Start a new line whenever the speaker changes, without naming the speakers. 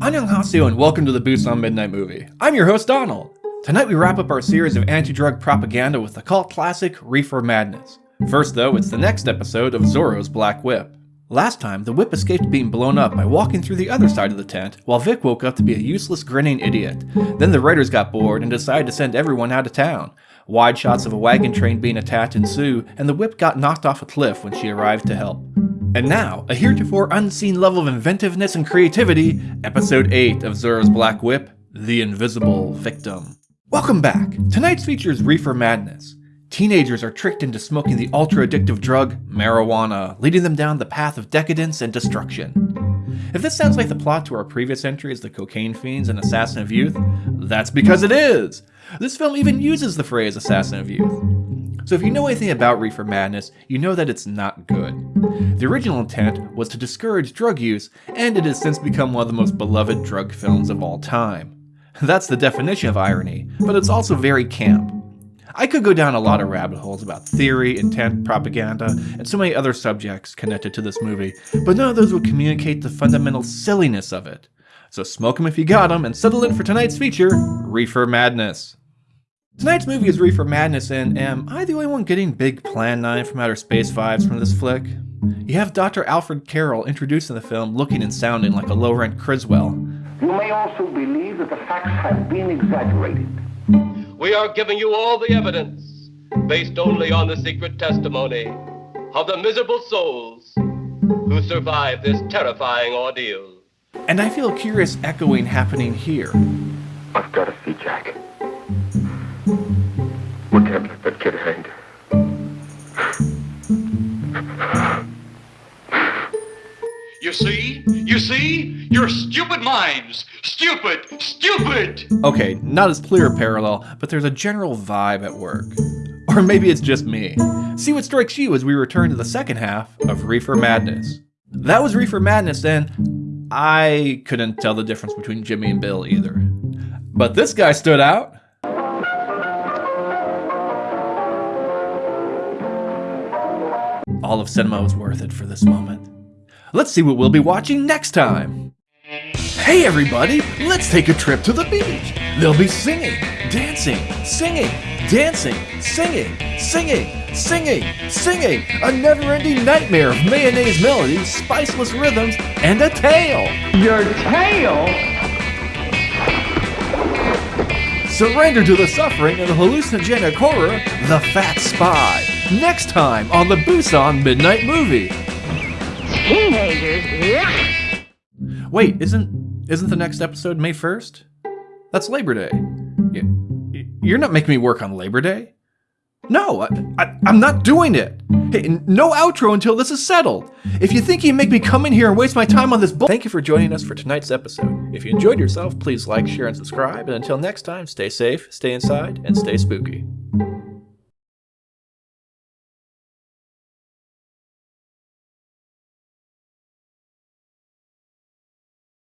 Annyeonghaseyo and welcome to the Busan Midnight Movie. I'm your host Donald. Tonight we wrap up our series of anti-drug propaganda with the cult classic Reefer Madness. First though, it's the next episode of Zorro's Black Whip. Last time, the whip escaped being blown up by walking through the other side of the tent, while Vic woke up to be a useless grinning idiot. Then the writers got bored and decided to send everyone out of town. Wide shots of a wagon train being attacked ensue, and the whip got knocked off a cliff when she arrived to help. And now, a heretofore unseen level of inventiveness and creativity, Episode 8 of Zorro's Black Whip, The Invisible Victim. Welcome back! Tonight's feature is Reefer Madness. Teenagers are tricked into smoking the ultra-addictive drug, marijuana, leading them down the path of decadence and destruction. If this sounds like the plot to our previous entries, The Cocaine Fiends and Assassin of Youth, that's because it is! This film even uses the phrase Assassin of Youth. So if you know anything about Reefer Madness, you know that it's not good. The original intent was to discourage drug use, and it has since become one of the most beloved drug films of all time. That's the definition of irony, but it's also very camp. I could go down a lot of rabbit holes about theory, intent, propaganda, and so many other subjects connected to this movie, but none of those would communicate the fundamental silliness of it. So smoke 'em if you got 'em, and settle in for tonight's feature, Reefer Madness. Tonight's movie is Reefer Madness, and am I the only one getting big Plan 9 from Outer Space vibes from this flick? You have Dr. Alfred Carroll introduced in the film looking and sounding like a low-rent Criswell.
You may also believe that the facts have been exaggerated.
We are giving you all the evidence, based only on the secret testimony of the miserable souls who survived this terrifying ordeal.
And I feel a curious echoing happening here.
I've got to see Jack. We can't let that kid hang.
You see? You see? Your stupid minds! Stupid! Stupid!
Okay, not as clear a parallel, but there's a general vibe at work. Or maybe it's just me. See what strikes you as we return to the second half of Reefer Madness. That was Reefer Madness, and I couldn't tell the difference between Jimmy and Bill either. But this guy stood out. All of cinema was worth it for this moment. Let's see what we'll be watching next time. Hey everybody, let's take a trip to the beach. They'll be singing, dancing, singing, dancing, singing, singing, singing, singing. A never-ending nightmare of mayonnaise melodies, spiceless rhythms, and a tail.
Your tail?
Surrender to the suffering and hallucinogenic horror, The Fat Spy. Next time on the Busan Midnight Movie.
Teenagers, yeah.
Wait, isn't isn't the next episode May 1st? That's Labor Day. You're not making me work on Labor Day? No, I, I'm not doing it. Hey, no outro until this is settled. If you think you make me come in here and waste my time on this bull- Thank you for joining us for tonight's episode. If you enjoyed yourself, please like, share, and subscribe. And until next time, stay safe, stay inside, and stay spooky.